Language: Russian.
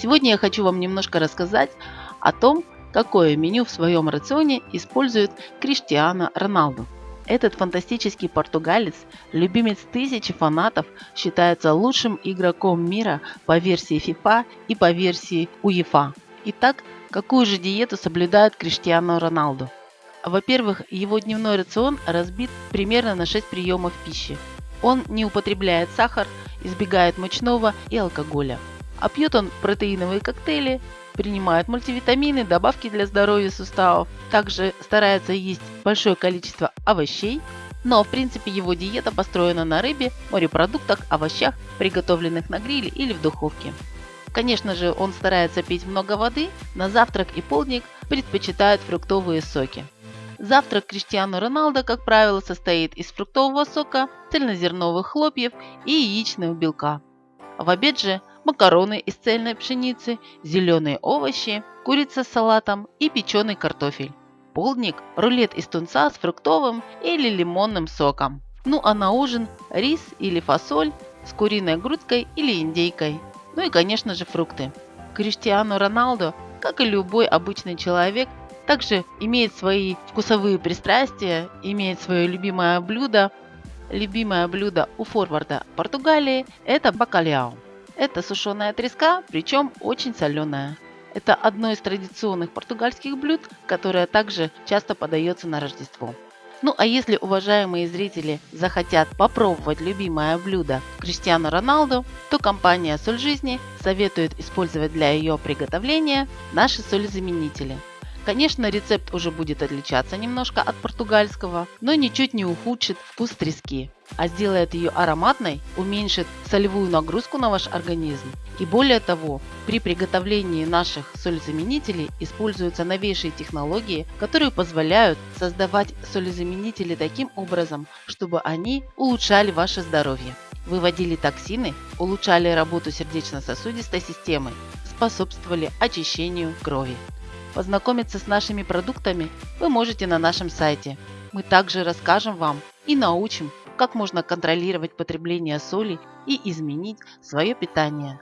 Сегодня я хочу вам немножко рассказать о том, какое меню в своем рационе использует Криштиано Роналду. Этот фантастический португалец, любимец тысячи фанатов, считается лучшим игроком мира по версии FIFA и по версии УЕФА. Итак, какую же диету соблюдает Криштиано Роналду? Во-первых, его дневной рацион разбит примерно на 6 приемов пищи. Он не употребляет сахар, избегает мучного и алкоголя. А пьет он протеиновые коктейли, принимает мультивитамины, добавки для здоровья суставов. Также старается есть большое количество овощей. Но в принципе его диета построена на рыбе, морепродуктах, овощах, приготовленных на гриле или в духовке. Конечно же, он старается пить много воды, на завтрак и полдник предпочитает фруктовые соки. Завтрак Криштиану Роналдо, как правило, состоит из фруктового сока, цельнозерновых хлопьев и яичного белка. В обед же макароны из цельной пшеницы, зеленые овощи, курица с салатом и печеный картофель. Полдник – рулет из тунца с фруктовым или лимонным соком. Ну а на ужин – рис или фасоль с куриной грудкой или индейкой. Ну и конечно же фрукты. Криштиану Роналдо, как и любой обычный человек, также имеет свои вкусовые пристрастия, имеет свое любимое блюдо. Любимое блюдо у форварда Португалии – это бакаляо. Это сушеная треска, причем очень соленая. Это одно из традиционных португальских блюд, которое также часто подается на Рождество. Ну а если уважаемые зрители захотят попробовать любимое блюдо Криштиану Роналду, то компания Соль Жизни советует использовать для ее приготовления наши солезаменители – Конечно, рецепт уже будет отличаться немножко от португальского, но ничуть не ухудшит вкус трески, а сделает ее ароматной, уменьшит солевую нагрузку на ваш организм. И более того, при приготовлении наших солезаменителей используются новейшие технологии, которые позволяют создавать солезаменители таким образом, чтобы они улучшали ваше здоровье выводили токсины, улучшали работу сердечно-сосудистой системы, способствовали очищению крови. Познакомиться с нашими продуктами вы можете на нашем сайте. Мы также расскажем вам и научим, как можно контролировать потребление соли и изменить свое питание.